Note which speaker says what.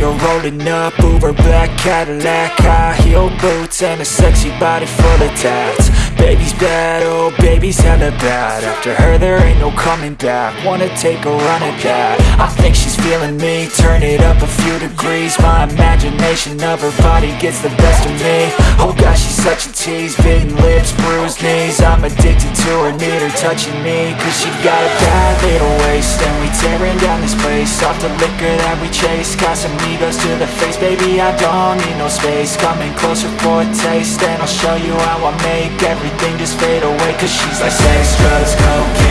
Speaker 1: her rolling up Uber black Cadillac High heel boots and a sexy body full of tats Baby's bad, oh baby's hella bad. After her there ain't no coming back. Wanna take a run at that. I think she's feeling me. Turn it up a few degrees. My imagination of her body gets the best of me. Oh gosh, she's such a tease. Bitten lips, bruised knees. I'm addicted to her, need her touching me. Cause she got a bad little waist. And we tearing down this place. Off the liquor that we chase. Casamigos to the face. Baby, I don't need no space. Coming closer for a taste. And I'll show you how I make everything just fade away Cause she's like sex, drugs, cocaine